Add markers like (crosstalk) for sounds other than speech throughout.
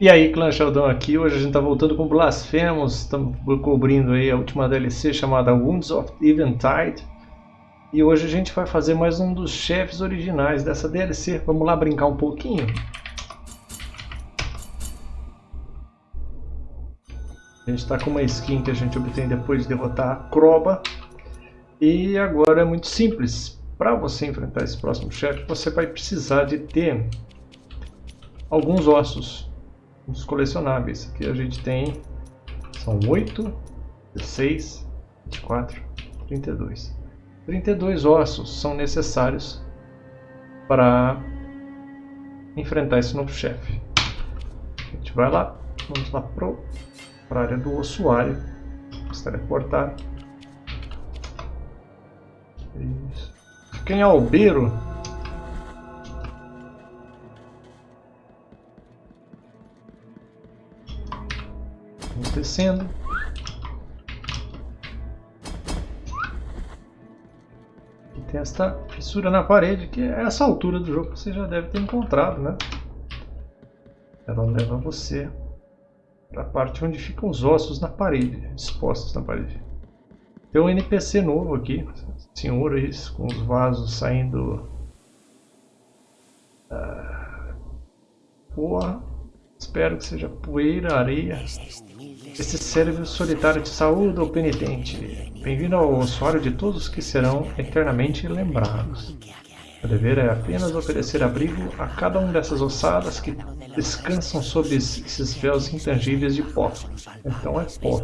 E aí, Clã Sheldon aqui. Hoje a gente está voltando com Blasphemous. Estamos cobrindo aí a última DLC chamada Wounds of Eventide. E hoje a gente vai fazer mais um dos chefes originais dessa DLC. Vamos lá brincar um pouquinho? A gente está com uma skin que a gente obtém depois de derrotar a Croba. E agora é muito simples. Para você enfrentar esse próximo chefe, você vai precisar de ter alguns ossos os colecionáveis. Aqui a gente tem, são 8, 16, 24, 32. 32 ossos são necessários para enfrentar esse novo chefe. A gente vai lá, vamos lá para a área do ossuário, se teleportar. Isso. Quem é albeiro Vamos descendo. E tem esta fissura na parede, que é essa altura do jogo que você já deve ter encontrado, né? Ela leva você para a parte onde ficam os ossos na parede, expostos na parede. Tem um NPC novo aqui, senhores com os vasos saindo... Porra, espero que seja poeira, areia. Esse cérebro solitário te saúda, o penitente. Bem-vindo ao ossuário de todos que serão eternamente lembrados. O dever é apenas oferecer abrigo a cada um dessas ossadas que descansam sob esses véus intangíveis de pó. Então é pó.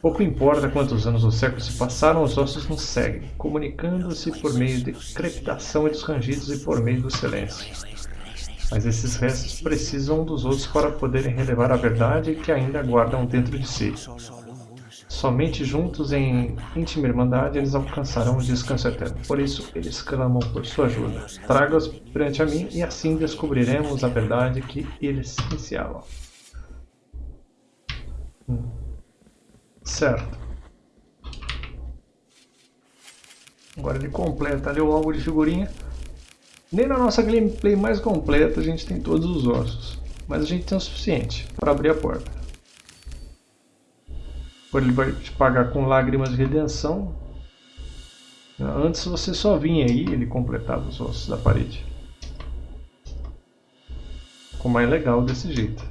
Pouco importa quantos anos ou séculos se passaram, os ossos nos seguem, comunicando-se por meio de crepitação e dos rangidos e por meio do silêncio. Mas esses restos precisam dos outros para poderem relevar a verdade que ainda guardam dentro de si. Somente juntos em íntima irmandade eles alcançarão o descanso eterno. Por isso eles clamam por sua ajuda. Traga-os perante a mim e assim descobriremos a verdade que eles iniciavam. Hum. Certo. Agora ele completa ali o álbum de figurinha. Nem na nossa gameplay mais completa a gente tem todos os ossos, mas a gente tem o suficiente para abrir a porta. Agora ele vai te pagar com lágrimas de redenção. Antes você só vinha aí ele completava os ossos da parede. Ficou mais legal desse jeito.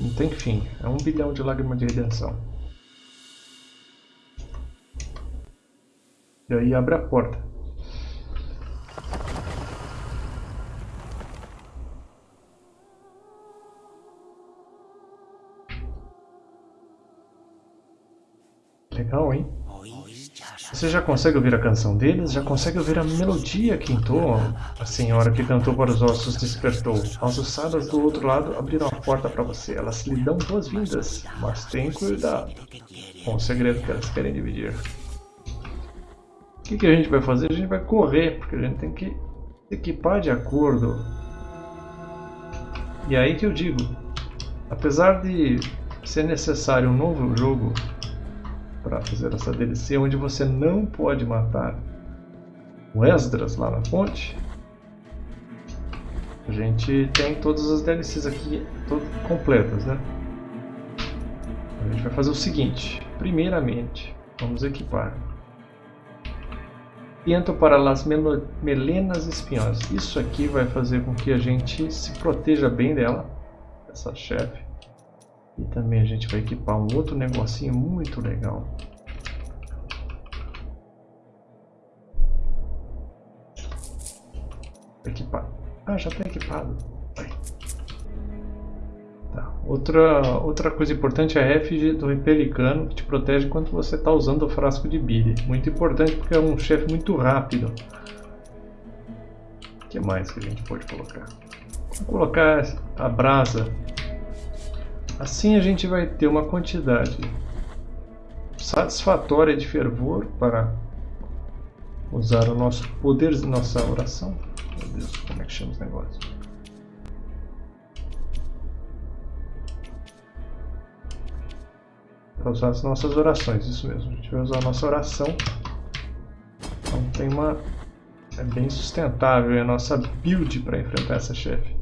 Não tem fim, é um bilhão de lágrimas de redenção. E aí abre a porta. Legal, hein? Você já consegue ouvir a canção deles? Já consegue ouvir a melodia que entoam? A senhora que cantou para os ossos despertou. As ossadas do outro lado abriram a porta para você. Elas lhe dão boas-vindas, mas tem cuidado com o segredo que elas querem dividir. O que, que a gente vai fazer? A gente vai correr, porque a gente tem que equipar de acordo. E aí que eu digo, apesar de ser necessário um novo jogo para fazer essa DLC, onde você não pode matar o Esdras lá na ponte, a gente tem todas as DLCs aqui completas, né? A gente vai fazer o seguinte, primeiramente, vamos equipar Piento para las melenas espinhosas. Isso aqui vai fazer com que a gente se proteja bem dela, essa chefe. E também a gente vai equipar um outro negocinho muito legal. Equipar. Ah, já está equipado. Outra, outra coisa importante é a efígie do Repelicano, que te protege enquanto você está usando o frasco de bile. Muito importante porque é um chefe muito rápido. O que mais que a gente pode colocar? Vamos colocar a brasa. Assim a gente vai ter uma quantidade satisfatória de fervor para usar o nosso poder, nossa oração. Meu Deus, como é que chama esse negócio? Para usar as nossas orações, isso mesmo. A gente vai usar a nossa oração. Então tem uma É bem sustentável a nossa build para enfrentar essa chefe.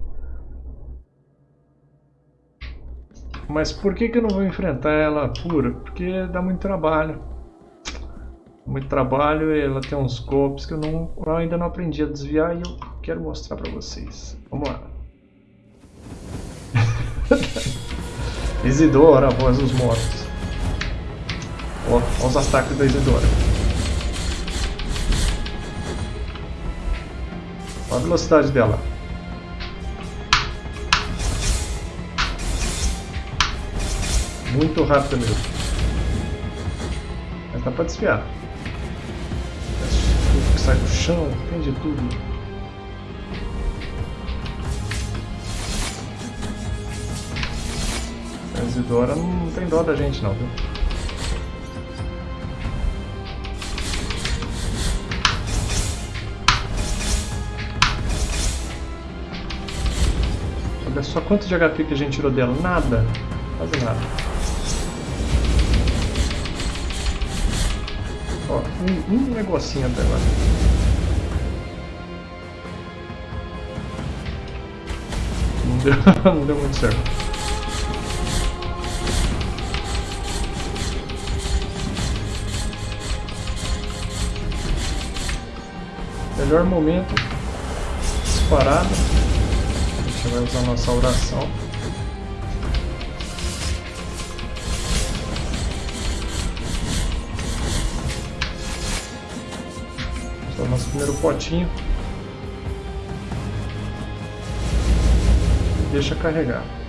Mas por que, que eu não vou enfrentar ela pura? Porque dá muito trabalho. Muito trabalho ela tem uns golpes que eu, não, eu ainda não aprendi a desviar e eu quero mostrar para vocês. Vamos lá. (laughs) Isidora, a voz dos mortos. Ó, ó os ataques da Isidora. Olha a velocidade dela. Muito rápida mesmo. Mas dá pra desviar. Tudo que sai do chão, tem de tudo. Isidora não tem dó da gente não, viu? Olha só quanto de HP que a gente tirou dela. Nada. Quase nada. Ó, um, um negocinho até agora. Não deu, (laughs) não deu muito certo. melhor momento disparado. Gente vai usar nossa oração. Vamos nosso primeiro potinho. Deixa carregar.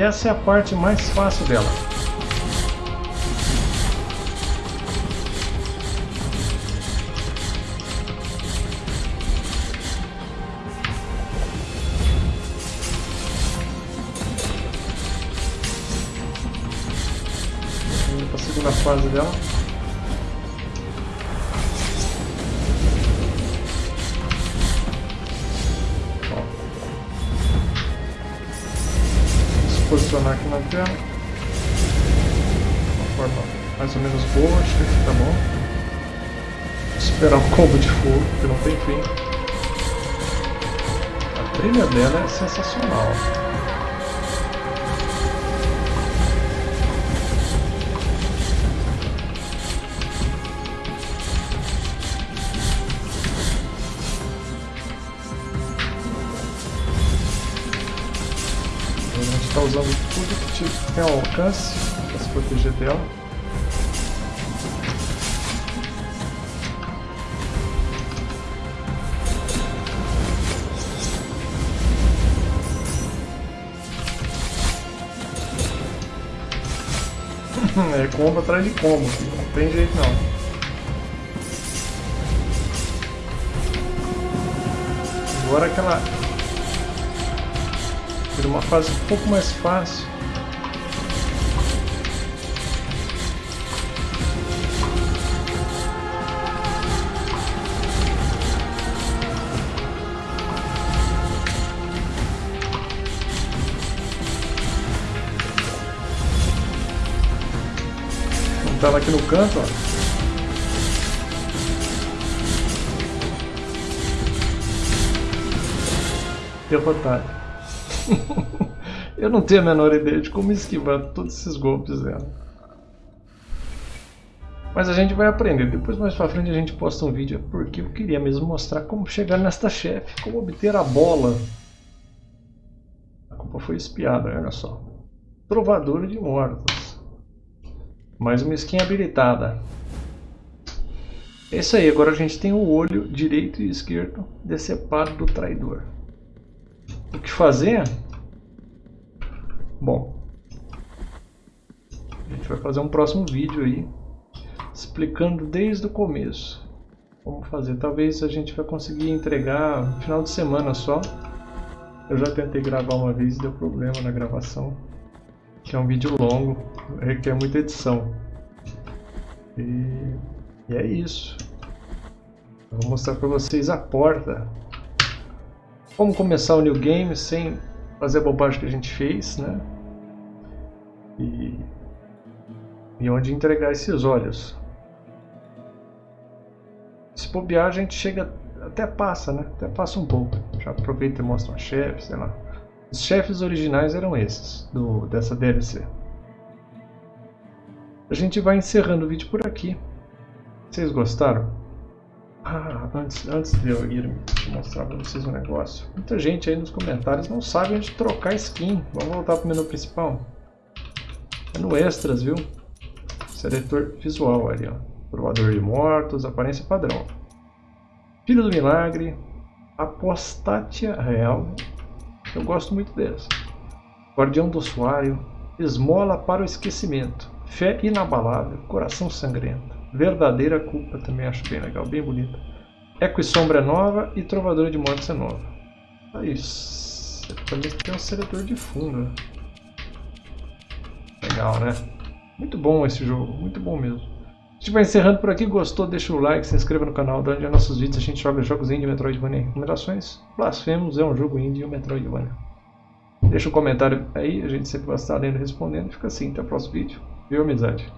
Essa é a parte mais fácil dela. Vamos para a segunda fase dela. Posicionar aqui na tela. Uma forma mais ou menos boa, acho que aqui tá bom. Esperar um combo de fogo, que não tem fim. A trilha dela é sensacional. Tem ao alcance para se proteger dela. (laughs) é combo atrás de combo, não tem jeito não. Agora aquela uma fase um pouco mais fácil. Estava aqui no canto, ó. derrotado. (laughs) eu não tenho a menor ideia de como esquivar todos esses golpes dela. Mas a gente vai aprender. Depois mais pra frente a gente posta um vídeo porque eu queria mesmo mostrar como chegar nesta chefe, como obter a bola. A culpa foi espiada, olha só. Trovador de mortos. Mais uma skin habilitada. É isso aí, agora a gente tem o olho direito e esquerdo decepado do traidor. O que fazer? Bom, a gente vai fazer um próximo vídeo aí explicando desde o começo como fazer. Talvez a gente vai conseguir entregar no final de semana só. Eu já tentei gravar uma vez e deu problema na gravação, que é um vídeo longo, requer muita edição. E, e é isso. Eu vou mostrar para vocês a porta como começar o New Game sem fazer a bobagem que a gente fez, né? E, e onde entregar esses olhos. Se bobear, a gente chega, até passa, né? Até passa um pouco. Já aproveita e mostra um chefe, sei lá. Os chefes originais eram esses, do, dessa DLC. A gente vai encerrando o vídeo por aqui. Vocês gostaram? Ah, antes, antes de eu ir mostrar para vocês um negócio. Muita gente aí nos comentários não sabe onde trocar skin. Vamos voltar para o menu principal. É no extras, viu? Seletor visual ali, ó. Provador de mortos, aparência padrão. Filho do milagre, apostatia real. Eu gosto muito deles. Guardião do usuário, esmola para o esquecimento. Fé inabalável, coração sangrento. Verdadeira Culpa também acho bem legal, bem bonita. Eco e Sombra é nova e Trovadora de Mortes é nova. Aí, também tem um seletor de fundo. Legal, né? Muito bom esse jogo, muito bom mesmo. A gente vai encerrando por aqui, gostou, deixa o like, se inscreva no canal, dá onde é nossos vídeos, a gente joga jogos indie, Metroidvania recomendações. Blasphemous é um jogo indie e um Metroidvania. Deixa um comentário aí, a gente sempre vai estar lendo e respondendo. Fica assim, até o próximo vídeo. Viu, amizade?